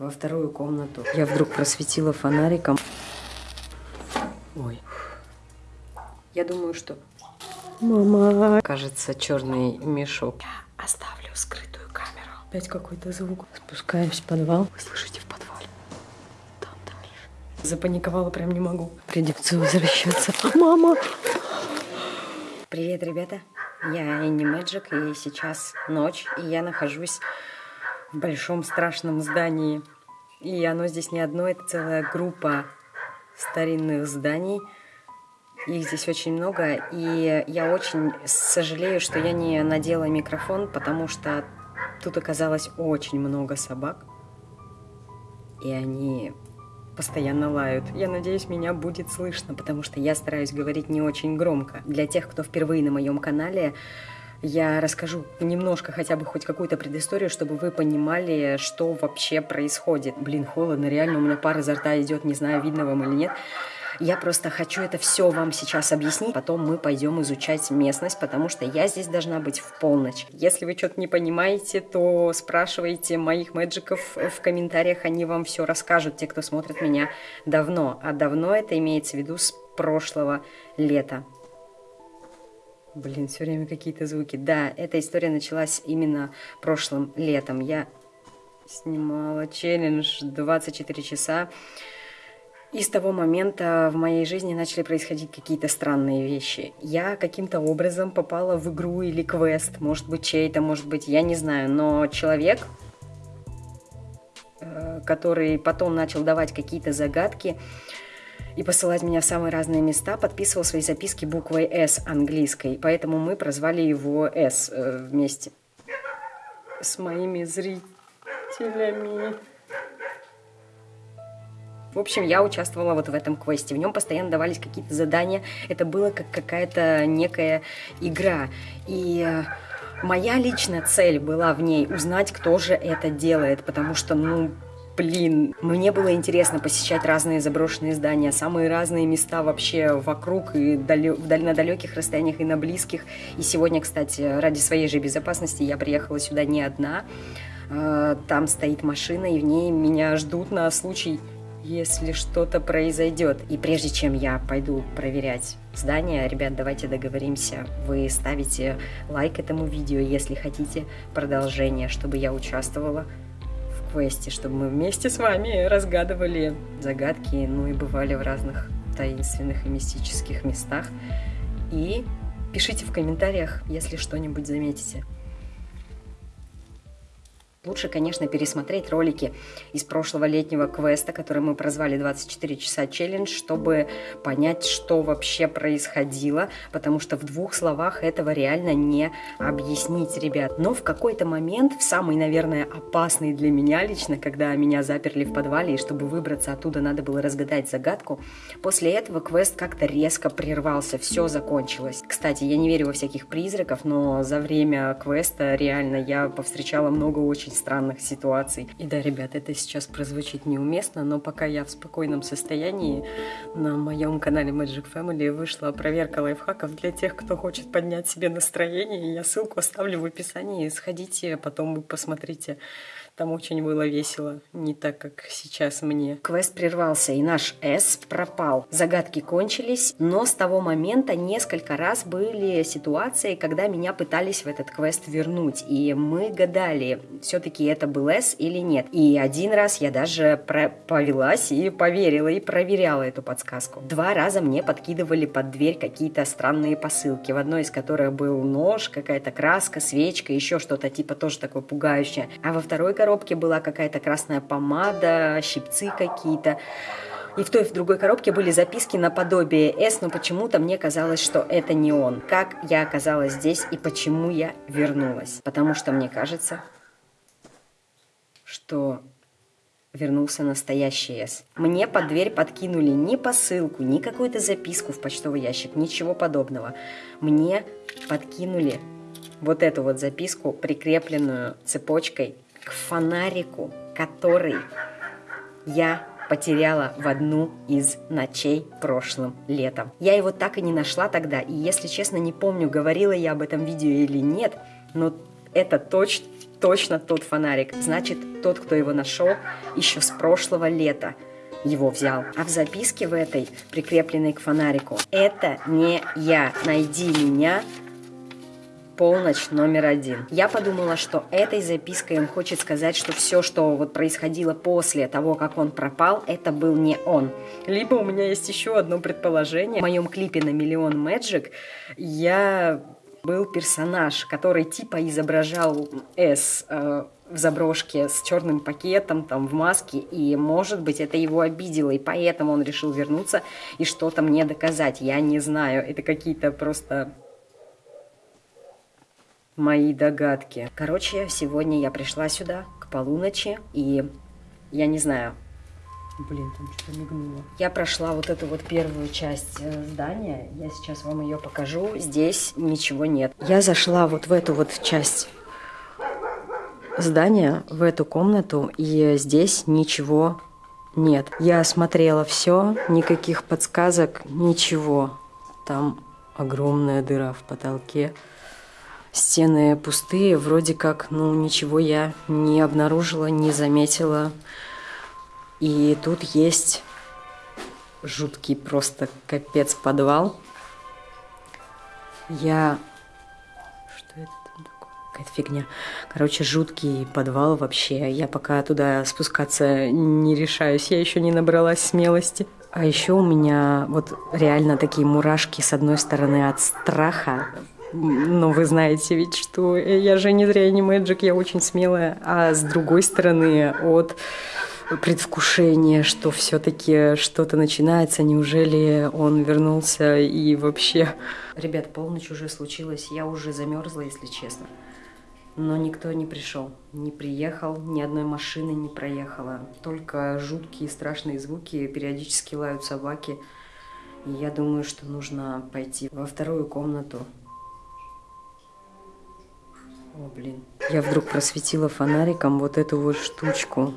во вторую комнату. Я вдруг просветила фонариком. Ой. Я думаю, что... Мама. Кажется, черный мешок. Я оставлю скрытую камеру. Опять какой-то звук. Спускаемся в подвал. Вы слышите в подвале? Там дальше. Запаниковала, прям не могу. Придется возвращаться. Мама! Привет, ребята. Я Энни Мэджик, и сейчас ночь, и я нахожусь в большом страшном здании. И оно здесь не одно, это целая группа старинных зданий. Их здесь очень много, и я очень сожалею, что я не надела микрофон, потому что тут оказалось очень много собак, и они постоянно лают. Я надеюсь, меня будет слышно, потому что я стараюсь говорить не очень громко. Для тех, кто впервые на моем канале, я расскажу немножко, хотя бы хоть какую-то предысторию, чтобы вы понимали, что вообще происходит. Блин, холодно, реально у меня пар изо рта идет, не знаю, видно вам или нет. Я просто хочу это все вам сейчас объяснить, потом мы пойдем изучать местность, потому что я здесь должна быть в полночь. Если вы что-то не понимаете, то спрашивайте моих мэджиков в комментариях, они вам все расскажут, те, кто смотрит меня давно. А давно это имеется в виду с прошлого лета. Блин, все время какие-то звуки. Да, эта история началась именно прошлым летом. Я снимала челлендж 24 часа. И с того момента в моей жизни начали происходить какие-то странные вещи. Я каким-то образом попала в игру или квест, может быть чей-то, может быть, я не знаю, но человек, э, который потом начал давать какие-то загадки и посылать меня в самые разные места, подписывал свои записки буквой «С» английской, поэтому мы прозвали его «С» э, вместе с моими зрителями. В общем, я участвовала вот в этом квесте. В нем постоянно давались какие-то задания. Это было как какая-то некая игра. И э, моя личная цель была в ней узнать, кто же это делает. Потому что, ну, блин, мне было интересно посещать разные заброшенные здания, самые разные места вообще вокруг и далё, на далеких расстояниях и на близких. И сегодня, кстати, ради своей же безопасности я приехала сюда не одна. Э, там стоит машина, и в ней меня ждут на случай если что-то произойдет. И прежде чем я пойду проверять здание, ребят, давайте договоримся. Вы ставите лайк этому видео, если хотите продолжение, чтобы я участвовала квесте, чтобы мы вместе с вами разгадывали загадки, ну и бывали в разных таинственных и мистических местах. И пишите в комментариях, если что-нибудь заметите. Лучше, конечно, пересмотреть ролики из прошлого летнего квеста, который мы прозвали 24 часа челлендж, чтобы понять, что вообще происходило, потому что в двух словах этого реально не объяснить, ребят. Но в какой-то момент, в самый, наверное, опасный для меня лично, когда меня заперли в подвале, и чтобы выбраться оттуда, надо было разгадать загадку, после этого квест как-то резко прервался, все закончилось. Кстати, я не верю во всяких призраков, но за время квеста реально я повстречала много очень очень странных ситуаций. И да, ребят, это сейчас прозвучит неуместно, но пока я в спокойном состоянии, на моем канале Magic Family вышла проверка лайфхаков для тех, кто хочет поднять себе настроение. Я ссылку оставлю в описании, сходите, потом вы посмотрите там очень было весело, не так, как сейчас мне. Квест прервался, и наш С пропал. Загадки кончились, но с того момента несколько раз были ситуации, когда меня пытались в этот квест вернуть. И мы гадали, все-таки это был С или нет. И один раз я даже повелась и поверила, и проверяла эту подсказку. Два раза мне подкидывали под дверь какие-то странные посылки, в одной из которых был нож, какая-то краска, свечка, еще что-то типа тоже такое пугающее. А во второй коробке коробке была какая-то красная помада, щипцы какие-то. И в той и в другой коробке были записки наподобие «С», но почему-то мне казалось, что это не он. Как я оказалась здесь и почему я вернулась? Потому что мне кажется, что вернулся настоящий С. Мне под дверь подкинули ни посылку, ни какую-то записку в почтовый ящик, ничего подобного. Мне подкинули вот эту вот записку, прикрепленную цепочкой к фонарику, который я потеряла в одну из ночей прошлым летом. Я его так и не нашла тогда, и если честно, не помню, говорила я об этом видео или нет, но это точно точно тот фонарик. Значит, тот, кто его нашел, еще с прошлого лета его взял. А в записке в этой, прикрепленной к фонарику, это не я. Найди меня полночь номер один. Я подумала, что этой запиской он хочет сказать, что все, что вот происходило после того, как он пропал, это был не он. Либо у меня есть еще одно предположение. В моем клипе на миллион Magic я был персонаж, который типа изображал С э, в заброшке с черным пакетом, там, в маске, и, может быть, это его обидело, и поэтому он решил вернуться и что-то мне доказать. Я не знаю, это какие-то просто мои догадки. Короче, сегодня я пришла сюда к полуночи, и я не знаю, Блин, там что-то мигнуло. Я прошла вот эту вот первую часть э, здания. Я сейчас вам ее покажу. Здесь ничего нет. Я зашла вот в эту вот часть здания, в эту комнату, и здесь ничего нет. Я осмотрела все, никаких подсказок, ничего. Там огромная дыра в потолке. Стены пустые, вроде как, ну, ничего я не обнаружила, не заметила. И тут есть жуткий просто капец подвал. Я... Что это там такое? Какая-то фигня. Короче, жуткий подвал вообще. Я пока туда спускаться не решаюсь. Я еще не набралась смелости. А еще у меня вот реально такие мурашки с одной стороны от страха, но вы знаете ведь, что я же не зря не мэджик, я очень смелая. А с другой стороны, от предвкушения, что все-таки что-то начинается, неужели он вернулся и вообще... Ребят, полночь уже случилась, я уже замерзла, если честно. Но никто не пришел, не приехал, ни одной машины не проехала. Только жуткие страшные звуки, периодически лают собаки. И я думаю, что нужно пойти во вторую комнату, о, блин. Я вдруг просветила фонариком вот эту вот штучку.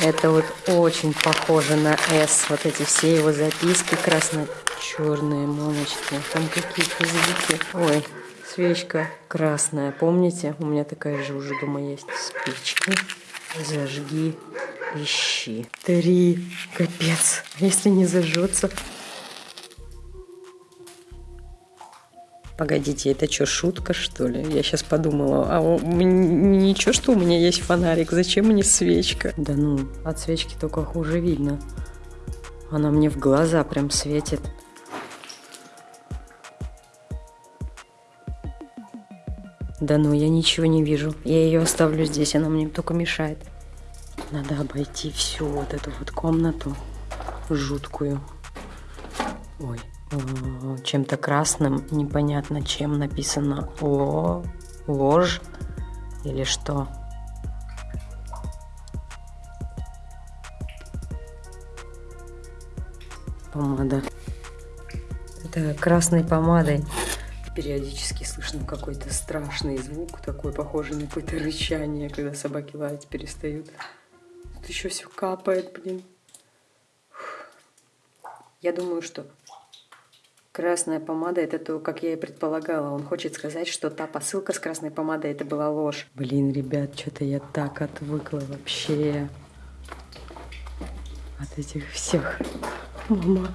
Это вот очень похоже на S. Вот эти все его записки красно-черные, мамочки. Там какие-то звуки. Ой, свечка красная. Помните? У меня такая же уже дома есть. Спички. Зажги. Ищи. Три. Капец. Если не зажжется, Погодите, это что, шутка, что ли? Я сейчас подумала, а у, ничего, что у меня есть фонарик, зачем мне свечка? Да ну, от свечки только хуже видно. Она мне в глаза прям светит. Да ну, я ничего не вижу. Я ее оставлю здесь, она мне только мешает. Надо обойти всю вот эту вот комнату жуткую. Ой, чем-то красным, непонятно чем написано ло, ложь или что. Помада. Это красной помадой. Периодически слышно какой-то страшный звук, такой похожий на какое-то рычание, когда собаки лаять перестают. Тут еще все капает, блин. Я думаю, что Красная помада – это то, как я и предполагала. Он хочет сказать, что та посылка с красной помадой – это была ложь. Блин, ребят, что-то я так отвыкла вообще от этих всех. Мама,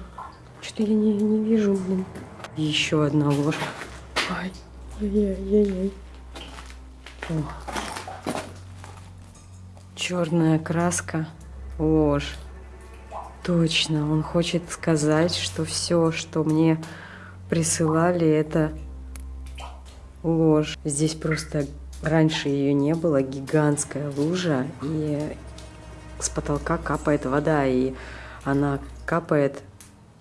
что-то я не, не вижу, блин. Еще одна ложь. Ай, ай-яй-яй. Черная краска, ложь. Точно, он хочет сказать, что все, что мне присылали, это ложь. Здесь просто раньше ее не было, гигантская лужа, и с потолка капает вода, и она капает,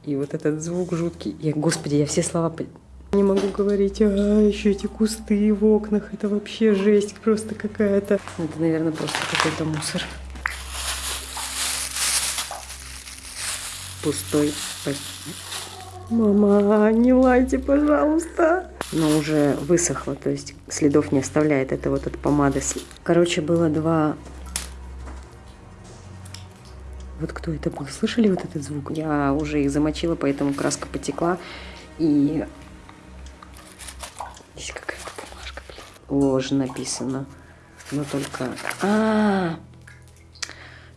и вот этот звук жуткий. И, господи, я все слова не могу говорить, а еще эти кусты в окнах, это вообще жесть просто какая-то. Это, наверное, просто какой-то мусор. Пустой Мама, не лайте, пожалуйста. Но уже высохло, то есть следов не оставляет. Это вот от помады. Короче, было два... Вот кто это был? Слышали вот этот звук? Я уже их замочила, поэтому краска потекла. И здесь какая-то бумажка. ложь написано. Но только... А, -а, -а!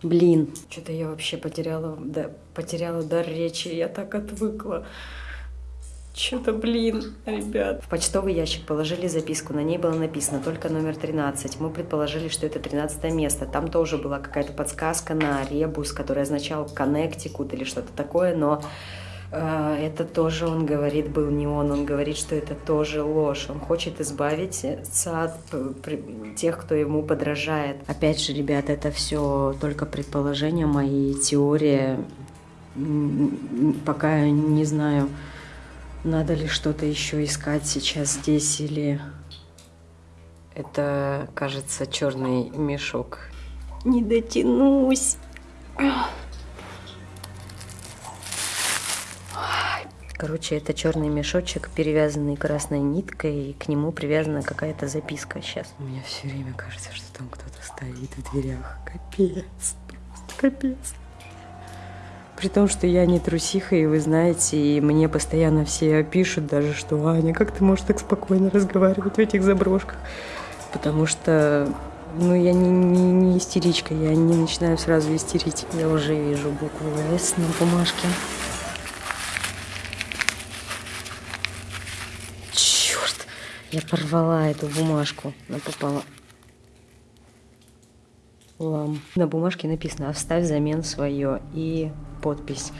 Блин. Что-то я вообще потеряла, да, потеряла дар речи. Я так отвыкла. Что-то, блин, ребят. В почтовый ящик положили записку, на ней было написано только номер 13. Мы предположили, что это 13 место. Там тоже была какая-то подсказка на ребус, который означал Коннектикут или что-то такое, но это тоже, он говорит, был не он. Он говорит, что это тоже ложь. Он хочет избавиться от тех, кто ему подражает. Опять же, ребят, это все только предположения мои, теория. Пока не знаю, надо ли что-то еще искать сейчас здесь или... Это, кажется, черный мешок. Не дотянусь. Короче, это черный мешочек, перевязанный красной ниткой, и к нему привязана какая-то записка сейчас. Мне все время кажется, что там кто-то стоит в дверях. Капец. Просто капец. При том, что я не трусиха, и вы знаете, и мне постоянно все пишут даже, что Аня, как ты можешь так спокойно разговаривать в этих заброшках? Потому что, ну, я не, не, не истеричка, я не начинаю сразу истерить. Я уже вижу букву «С» на бумажке. Я порвала эту бумажку, она попала лам. На бумажке написано «Оставь взамен свое» и подпись.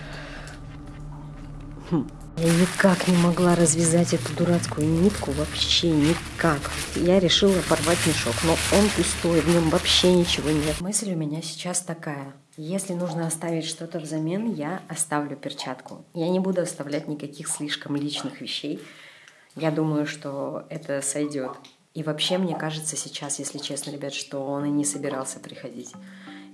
Хм. Я никак не могла развязать эту дурацкую нитку, вообще никак. Я решила порвать мешок, но он пустой, в нем вообще ничего нет. Мысль у меня сейчас такая. Если нужно оставить что-то взамен, я оставлю перчатку. Я не буду оставлять никаких слишком личных вещей. Я думаю, что это сойдет. И вообще, мне кажется сейчас, если честно, ребят, что он и не собирался приходить.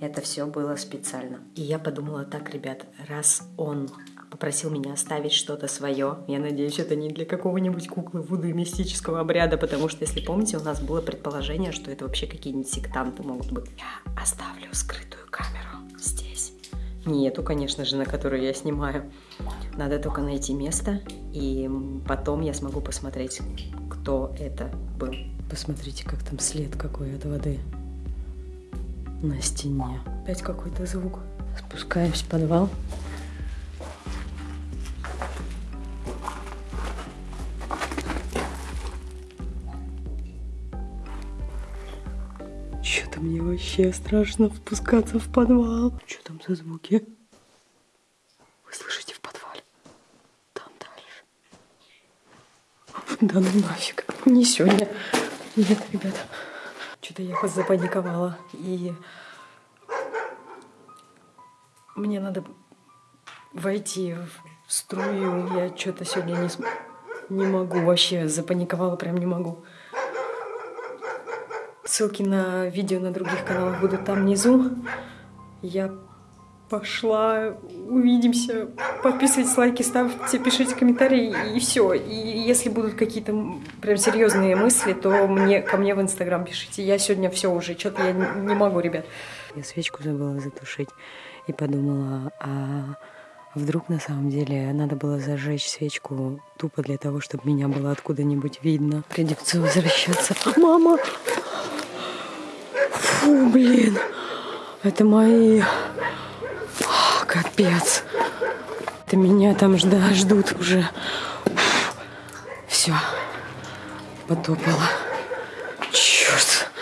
Это все было специально. И я подумала так, ребят, раз он попросил меня оставить что-то свое. Я надеюсь, это не для какого-нибудь куклы Вуду и мистического обряда, потому что, если помните, у нас было предположение, что это вообще какие-нибудь сектанты могут быть. Я оставлю скрытую камеру здесь. Не эту, конечно же, на которую я снимаю. Надо только найти место, и потом я смогу посмотреть, кто это был. Посмотрите, как там след какой от воды на стене. Опять какой-то звук. Спускаемся в подвал. Что-то мне вообще страшно спускаться в подвал. Что там за звуки? Вы слышите в подвале? Там дальше. Да ну нафиг. Не сегодня. Нет, ребята, что-то я запаниковала. И мне надо войти в струю. Я что-то сегодня не, не могу вообще. Запаниковала, прям не могу. Ссылки на видео на других каналах будут там внизу. Я пошла. Увидимся. Подписывайтесь, лайки ставьте, пишите комментарии и все. И если будут какие-то прям серьезные мысли, то мне ко мне в Инстаграм пишите. Я сегодня все уже, что-то я не могу, ребят. Я свечку забыла затушить и подумала, а вдруг на самом деле надо было зажечь свечку тупо для того, чтобы меня было откуда-нибудь видно. Придется возвращаться. Мама! Фу, блин! Это мои Капец. Это меня там ждут уже. Все. Потопало.